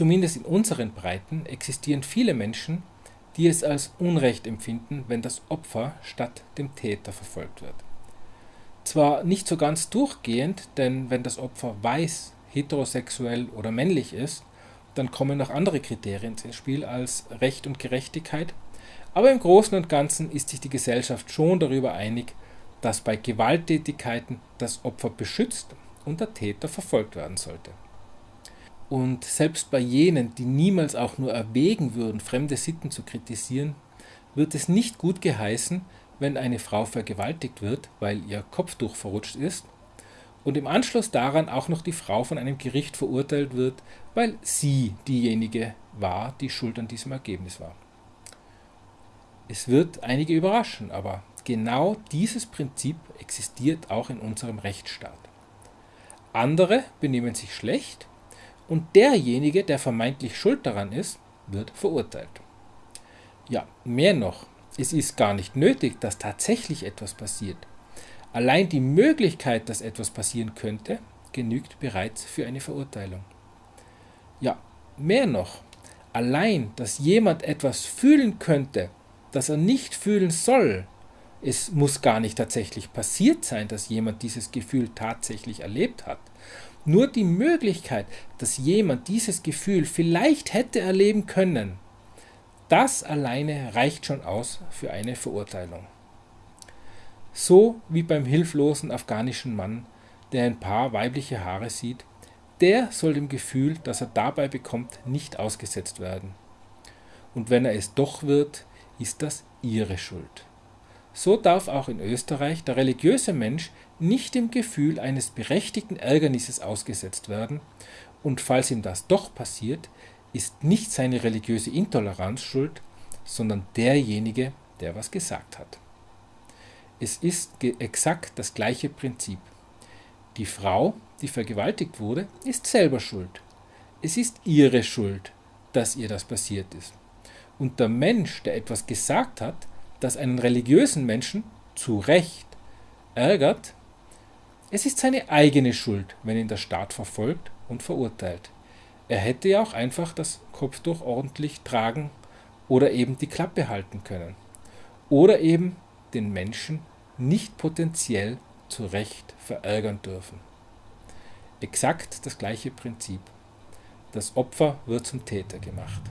Zumindest in unseren Breiten existieren viele Menschen, die es als Unrecht empfinden, wenn das Opfer statt dem Täter verfolgt wird. Zwar nicht so ganz durchgehend, denn wenn das Opfer weiß, heterosexuell oder männlich ist, dann kommen noch andere Kriterien ins Spiel als Recht und Gerechtigkeit, aber im Großen und Ganzen ist sich die Gesellschaft schon darüber einig, dass bei Gewalttätigkeiten das Opfer beschützt und der Täter verfolgt werden sollte. Und selbst bei jenen, die niemals auch nur erwägen würden, fremde Sitten zu kritisieren, wird es nicht gut geheißen, wenn eine Frau vergewaltigt wird, weil ihr Kopftuch verrutscht ist, und im Anschluss daran auch noch die Frau von einem Gericht verurteilt wird, weil sie diejenige war, die schuld an diesem Ergebnis war. Es wird einige überraschen, aber genau dieses Prinzip existiert auch in unserem Rechtsstaat. Andere benehmen sich schlecht und derjenige, der vermeintlich schuld daran ist, wird verurteilt. Ja, mehr noch, es ist gar nicht nötig, dass tatsächlich etwas passiert. Allein die Möglichkeit, dass etwas passieren könnte, genügt bereits für eine Verurteilung. Ja, mehr noch, allein, dass jemand etwas fühlen könnte, das er nicht fühlen soll, es muss gar nicht tatsächlich passiert sein, dass jemand dieses Gefühl tatsächlich erlebt hat. Nur die Möglichkeit, dass jemand dieses Gefühl vielleicht hätte erleben können, das alleine reicht schon aus für eine Verurteilung. So wie beim hilflosen afghanischen Mann, der ein paar weibliche Haare sieht, der soll dem Gefühl, das er dabei bekommt, nicht ausgesetzt werden. Und wenn er es doch wird, ist das ihre Schuld. So darf auch in Österreich der religiöse Mensch nicht dem Gefühl eines berechtigten Ärgernisses ausgesetzt werden, und falls ihm das doch passiert, ist nicht seine religiöse Intoleranz schuld, sondern derjenige, der was gesagt hat. Es ist exakt das gleiche Prinzip. Die Frau, die vergewaltigt wurde, ist selber schuld. Es ist ihre Schuld, dass ihr das passiert ist. Und der Mensch, der etwas gesagt hat, das einen religiösen Menschen zu Recht ärgert, es ist seine eigene Schuld, wenn ihn der Staat verfolgt und verurteilt. Er hätte ja auch einfach das Kopftuch ordentlich tragen oder eben die Klappe halten können. Oder eben den Menschen nicht potenziell zu Recht verärgern dürfen. Exakt das gleiche Prinzip. Das Opfer wird zum Täter gemacht.